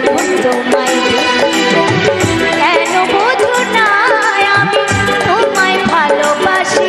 যখন তোমায় কেন ভালোবাসি